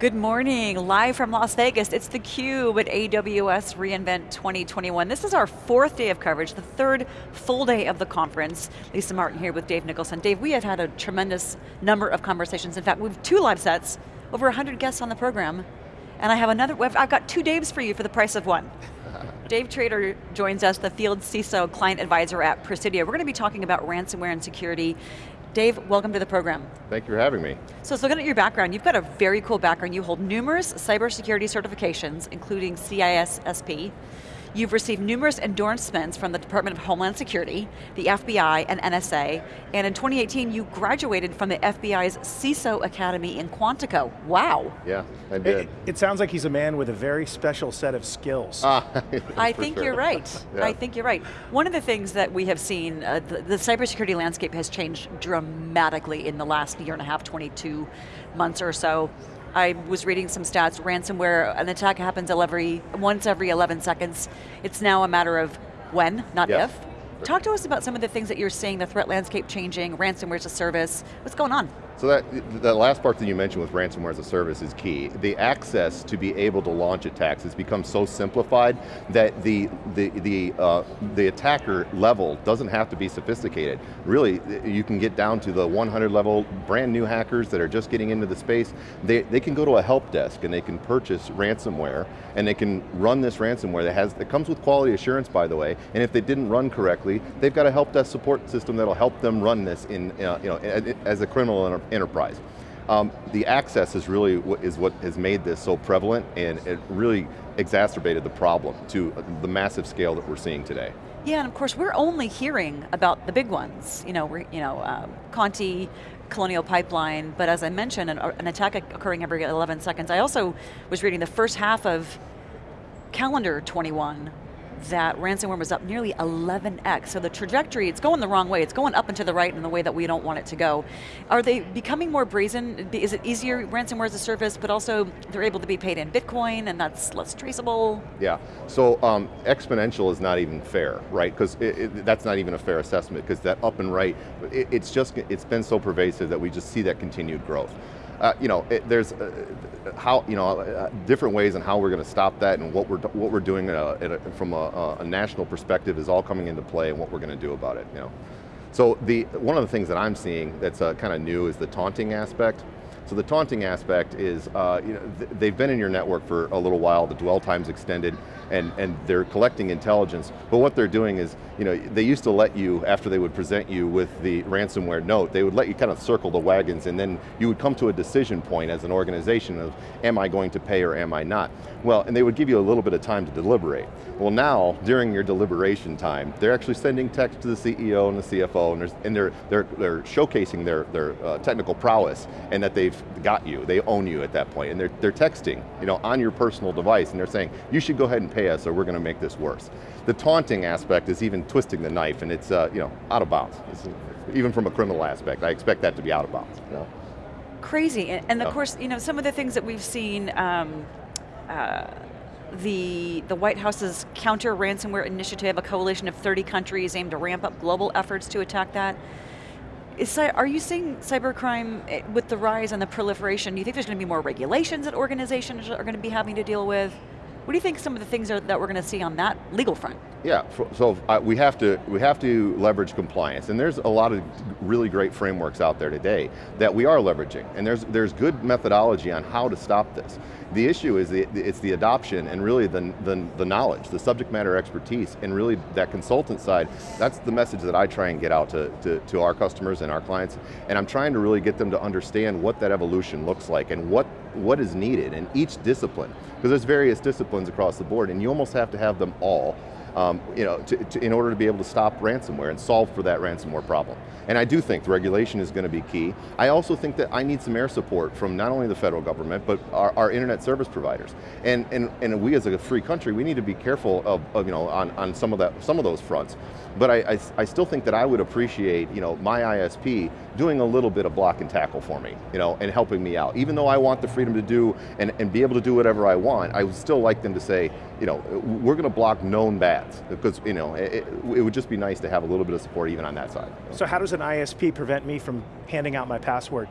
Good morning, live from Las Vegas. It's theCUBE at AWS reInvent 2021. This is our fourth day of coverage, the third full day of the conference. Lisa Martin here with Dave Nicholson. Dave, we have had a tremendous number of conversations. In fact, we have two live sets, over 100 guests on the program, and I have another, I've got two Daves for you for the price of one. Dave Trader joins us, the Field CISO Client Advisor at Presidio. We're going to be talking about ransomware and security Dave, welcome to the program. Thank you for having me. So, so looking at your background, you've got a very cool background. You hold numerous cybersecurity certifications, including CISSP, You've received numerous endorsements from the Department of Homeland Security, the FBI, and NSA, and in 2018 you graduated from the FBI's CISO Academy in Quantico. Wow. Yeah, I did. It, it sounds like he's a man with a very special set of skills. Ah, I think sure. you're right. yeah. I think you're right. One of the things that we have seen, uh, the, the cybersecurity landscape has changed dramatically in the last year and a half, 22 months or so. I was reading some stats, ransomware, an attack happens every, once every 11 seconds. It's now a matter of when, not yes. if. Talk to us about some of the things that you're seeing, the threat landscape changing, ransomware as a service, what's going on? So that, that last part that you mentioned with ransomware as a service is key. The access to be able to launch attacks has become so simplified that the, the, the, uh, the attacker level doesn't have to be sophisticated. Really, you can get down to the 100 level, brand new hackers that are just getting into the space. They, they can go to a help desk and they can purchase ransomware and they can run this ransomware that has, it comes with quality assurance by the way, and if they didn't run correctly, they've got a help desk support system that'll help them run this in, uh, you know, as a criminal enterprise. Um, the access is really what, is what has made this so prevalent and it really exacerbated the problem to the massive scale that we're seeing today. Yeah, and of course we're only hearing about the big ones. You know, we're, you know, um, Conti, Colonial Pipeline, but as I mentioned, an, an attack occurring every 11 seconds. I also was reading the first half of calendar 21 that ransomware was up nearly 11x. So the trajectory, it's going the wrong way. It's going up and to the right in the way that we don't want it to go. Are they becoming more brazen? Is it easier, ransomware as a service, but also they're able to be paid in Bitcoin and that's less traceable? Yeah, so um, exponential is not even fair, right? Because that's not even a fair assessment because that up and right, it, it's just, it's been so pervasive that we just see that continued growth. Uh, you know, it, there's uh, how you know uh, different ways and how we're going to stop that, and what we're what we're doing a, a, from a, a, national perspective is all coming into play, and what we're going to do about it. You know, so the one of the things that I'm seeing that's uh, kind of new is the taunting aspect. So the taunting aspect is, uh, you know, th they've been in your network for a little while, the dwell time's extended, and, and they're collecting intelligence, but what they're doing is, you know, they used to let you, after they would present you with the ransomware note, they would let you kind of circle the wagons and then you would come to a decision point as an organization of, am I going to pay or am I not? Well, and they would give you a little bit of time to deliberate. Well now, during your deliberation time, they're actually sending text to the CEO and the CFO and, and they're, they're, they're showcasing their, their uh, technical prowess and that they've got you, they own you at that point, and they're, they're texting you know, on your personal device and they're saying, you should go ahead and pay us or we're going to make this worse. The taunting aspect is even twisting the knife and it's uh, you know, out of bounds. It's, even from a criminal aspect, I expect that to be out of bounds. You know? Crazy, and, and of course, you know, some of the things that we've seen, um, uh, the, the White House's counter ransomware initiative, a coalition of 30 countries aimed to ramp up global efforts to attack that. Is, are you seeing cybercrime eh, with the rise and the proliferation, do you think there's going to be more regulations that organizations are going to be having to deal with? What do you think some of the things are, that we're going to see on that legal front? Yeah, so uh, we have to we have to leverage compliance, and there's a lot of really great frameworks out there today that we are leveraging, and there's there's good methodology on how to stop this. The issue is the, it's the adoption and really the, the, the knowledge, the subject matter expertise, and really that consultant side, that's the message that I try and get out to, to, to our customers and our clients, and I'm trying to really get them to understand what that evolution looks like and what, what is needed in each discipline, because there's various disciplines across the board, and you almost have to have them all um, you know, to, to, in order to be able to stop ransomware and solve for that ransomware problem. And I do think the regulation is going to be key. I also think that I need some air support from not only the federal government, but our, our internet service providers. And, and, and we as a free country, we need to be careful of, of you know, on, on some, of that, some of those fronts. But I, I, I, still think that I would appreciate you know, my ISP doing a little bit of block and tackle for me, you know, and helping me out. Even though I want the freedom to do and, and be able to do whatever I want, I would still like them to say, you know, we're going to block known because you know, it, it, would just be nice to have a little bit of support even on that side. So how does an ISP prevent me from handing out my password?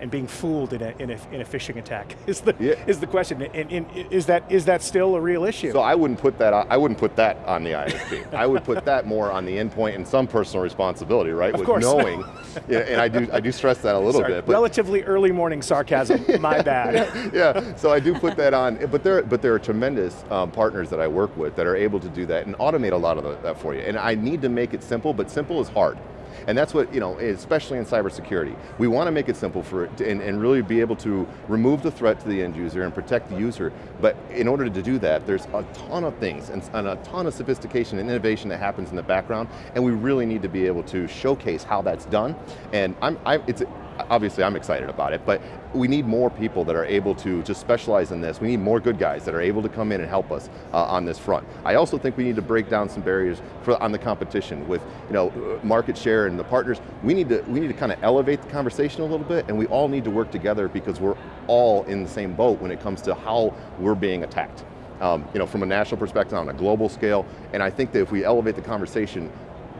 And being fooled in a, in a, in a phishing attack is the, Yeah. is the question. And, and is, that, is that still a real issue? So I wouldn't put that. On, I wouldn't put that on the ISP. I would put that more on the endpoint and some personal responsibility, right? Of With course. knowing, yeah, and I do. I do stress that a little Sorry, bit. But relatively early morning sarcasm, my bad. yeah, so I do put that on, but there, but there are tremendous um, partners that I work with that are able to do that and automate a lot of the, that for you. And I need to make it simple, but simple is hard. And that's what, you know, especially in cybersecurity. We want to make it simple for it and, and really be able to remove the threat to the end user and protect the user. But in order to do that, there's a ton of things and, and a ton of sophistication and innovation that happens in the background, and we really need to be able to showcase how that's done. And I'm, I, it's, obviously I'm excited about it, but we need more people that are able to just specialize in this. We need more good guys that are able to come in and help us uh, on this front. I also think we need to break down some barriers for, on the competition with you know, market share and the partners. We need to, we need to kind of elevate the conversation a little bit and we all need to work together because we're all in the same boat when it comes to how we're being attacked. Um, you know, from a national perspective, on a global scale, and I think that if we elevate the conversation,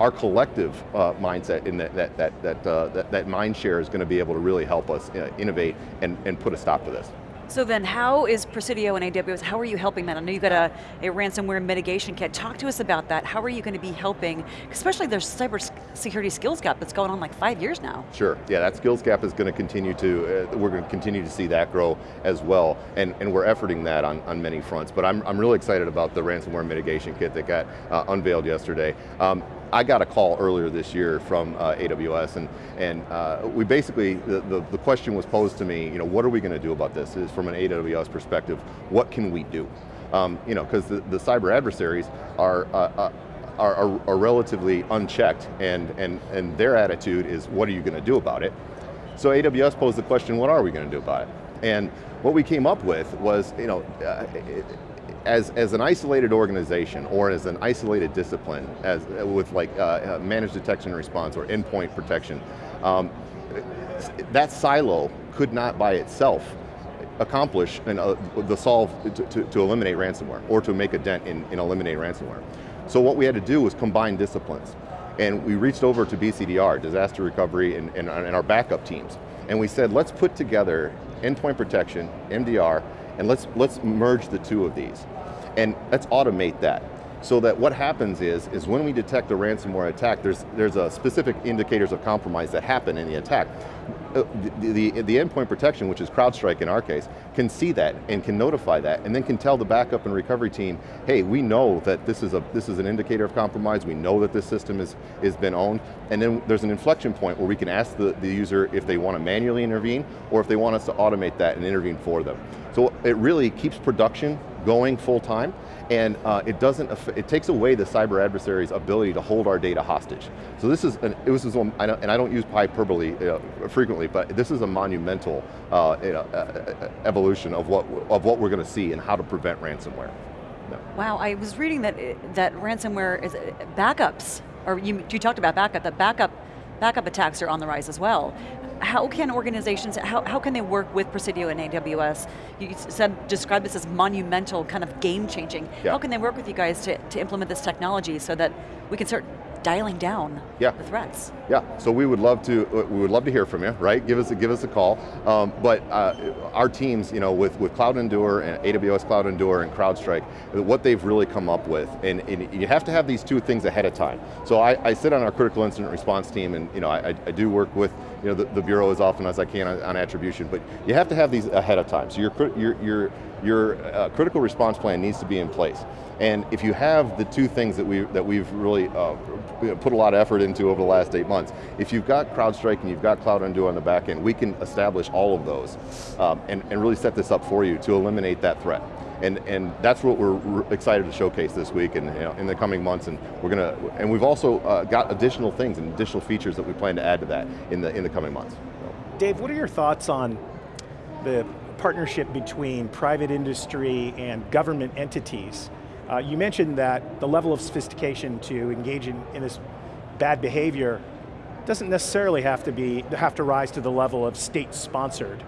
our collective uh, mindset in that, that, that, that, uh, that, that mind share is going to be able to really help us uh, innovate and, and put a stop to this. So then how is Presidio and AWS, how are you helping that? I know you've got a, a ransomware mitigation kit. Talk to us about that. How are you going to be helping, especially there's cyber security skills gap that's going on like five years now. Sure, yeah, that skills gap is going to continue to, uh, we're going to continue to see that grow as well, and, and we're efforting that on, on many fronts, but I'm, I'm really excited about the ransomware mitigation kit that got uh, unveiled yesterday. Um, I got a call earlier this year from uh, AWS and, and uh, we basically, the, the, the, question was posed to me, you know, what are we going to do about this? Is from an AWS perspective, what can we do? Um, you know, because the, the cyber adversaries are, uh, uh are, are, are, relatively unchecked and, and, and their attitude is, what are you going to do about it? So AWS posed the question, what are we going to do about it? And what we came up with was, you know, uh, as, as an isolated organization or as an isolated discipline, as with like uh, managed detection and response or endpoint protection, um, that silo could not by itself accomplish uh, the solve to, to, to, eliminate ransomware or to make a dent in, in eliminating ransomware. So what we had to do was combine disciplines. And we reached over to BCDR, disaster recovery, and, and, and our backup teams. And we said, let's put together endpoint protection, MDR, and let's, let's merge the two of these. And let's automate that. So that what happens is, is when we detect a ransomware attack, there's, there's a specific indicators of compromise that happen in the attack. Uh, the, the, the, endpoint protection, which is CrowdStrike in our case, can see that and can notify that and then can tell the backup and recovery team, hey, we know that this is, a, this is an indicator of compromise, we know that this system is, is been owned, and then there's an inflection point where we can ask the, the user if they want to manually intervene or if they want us to automate that and intervene for them. So it really keeps production going full time, and uh, it doesn't, it takes away the cyber adversary's ability to hold our data hostage. So this is, an, it was, and I don't use hyperbole uh, frequently, but this is a monumental uh, uh, evolution of what, of what we're going to see and how to prevent ransomware. No. Wow, I was reading that, that ransomware is backups, or you, you talked about backup, that backup backup attacks are on the rise as well how can organizations, how, how can they work with Presidio and AWS? You said, describe this as monumental, kind of game changing. Yeah. How can they work with you guys to, to implement this technology so that we can start dialing down yeah. the threats. Yeah, so we would love to uh, we would love to hear from you, right? Give us a, give us a call. Um, but uh, our teams, you know, with, with CloudEndure and AWS CloudEndure and CrowdStrike, what they've really come up with, and, and you have to have these two things ahead of time. So I, I sit on our critical incident response team, and you know, I, I do work with you know the, the, bureau as often as I can on, on, attribution, but you have to have these ahead of time. So your your your your uh, critical response plan needs to be in place. And if you have the two things that, we, that we've really uh, put a lot of effort into over the last eight months, if you've got CrowdStrike and you've got CloudEndure on the back end, we can establish all of those um, and, and really set this up for you to eliminate that threat. And, and that's what we're excited to showcase this week and you know, in the coming months. And we're going to, and we've also uh, got additional things and additional features that we plan to add to that in the, in the coming months. Dave, what are your thoughts on the partnership between private industry and government entities uh, you mentioned that the level of sophistication to engage in, in this bad behavior doesn't necessarily have to be have to rise to the level of state-sponsored.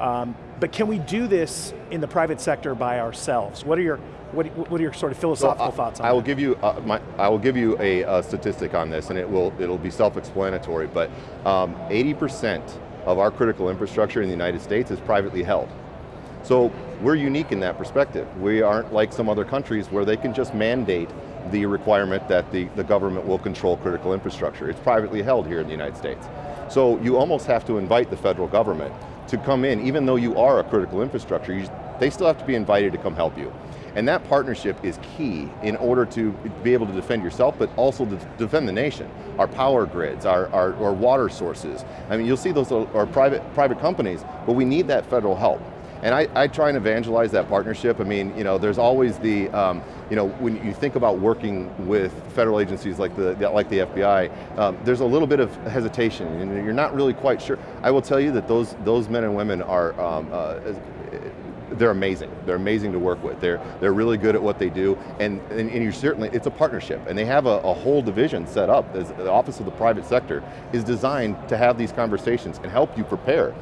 Um, but can we do this in the private sector by ourselves? What are your what, what are your sort of philosophical so thoughts on I will that? give you uh, my, I will give you a, a, statistic on this, and it will it'll be self-explanatory. But 80% um, of our critical infrastructure in the United States is privately held. So we're unique in that perspective. We aren't like some other countries where they can just mandate the requirement that the, the government will control critical infrastructure. It's privately held here in the United States. So you almost have to invite the federal government to come in, even though you are a critical infrastructure, you, they still have to be invited to come help you. And that partnership is key in order to be able to defend yourself, but also to defend the nation. Our power grids, our, our, our water sources. I mean, you'll see those are private, private companies, but we need that federal help. And I, I, try and evangelize that partnership. I mean, you know, there's always the, um, you know, when you think about working with federal agencies like the, like the FBI, um, there's a little bit of hesitation, and you're not really quite sure. I will tell you that those, those men and women are, um, uh, they're amazing. They're amazing to work with. They're, they're really good at what they do, and, and, and you certainly, it's a partnership, and they have a, a whole division set up. As the Office of the Private Sector is designed to have these conversations and help you prepare.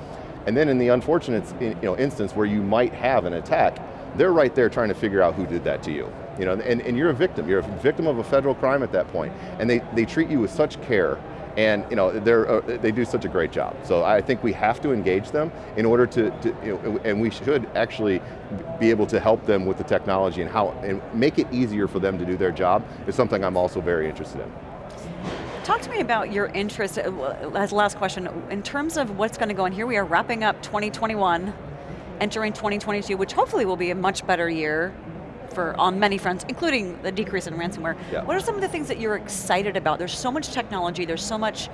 And then in the unfortunate you know, instance where you might have an attack, they're right there trying to figure out who did that to you. You know, and, and you're a victim, you're a victim of a federal crime at that point. And they, they treat you with such care and you know, they're, uh, they do such a great job. So I think we have to engage them in order to, to you know, and we should actually be able to help them with the technology and how, and make it easier for them to do their job is something I'm also very interested in. Talk to me about your interest, uh, as last question, in terms of what's going to go on. Here we are wrapping up 2021, entering 2022, which hopefully will be a much better year for on many fronts, including the decrease in ransomware. Yeah. What are some of the things that you're excited about? There's so much technology, there's so much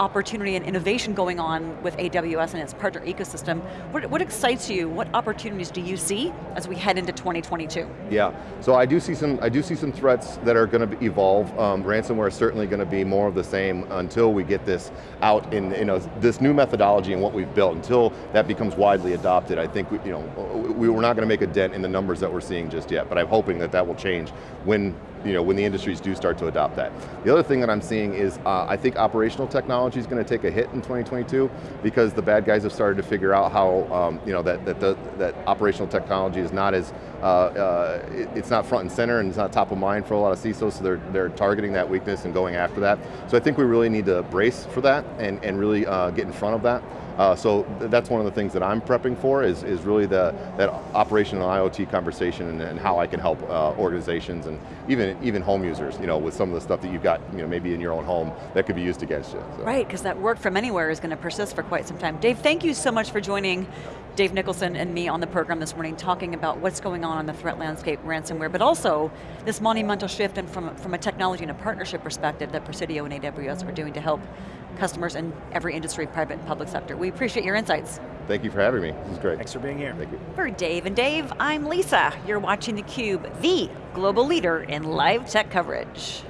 opportunity and innovation going on with AWS and its partner ecosystem. What, what excites you? What opportunities do you see as we head into 2022? Yeah, so I do see some, I do see some threats that are going to evolve. Um, ransomware is certainly going to be more of the same until we get this out in, you know, this new methodology and what we've built. Until that becomes widely adopted, I think we, you know, we, we're not going to make a dent in the numbers that we're seeing just yet, but I'm hoping that that will change when you know, when the industries do start to adopt that. The other thing that I'm seeing is uh, I think operational technology is going to take a hit in 2022 because the bad guys have started to figure out how, um, you know, that, that, the, that operational technology is not as, uh, uh, it, it's not front and center and it's not top of mind for a lot of CISOs, so they're, they're targeting that weakness and going after that. So I think we really need to brace for that and, and really uh, get in front of that. Uh, so th that's one of the things that I'm prepping for is, is really the, that operational IoT conversation and, and how I can help uh, organizations and even, even home users, you know, with some of the stuff that you've got, you know, maybe in your own home that could be used against you. So. Right, because that work from anywhere is going to persist for quite some time. Dave, thank you so much for joining Dave Nicholson and me on the program this morning talking about what's going on in the threat landscape, ransomware, but also this monumental shift and from, from a technology and a partnership perspective that Presidio and AWS are doing to help customers in every industry, private and public sector. We appreciate your insights. Thank you for having me, this is great. Thanks for being here. Thank you. For Dave and Dave, I'm Lisa. You're watching theCUBE, the global leader in live tech coverage.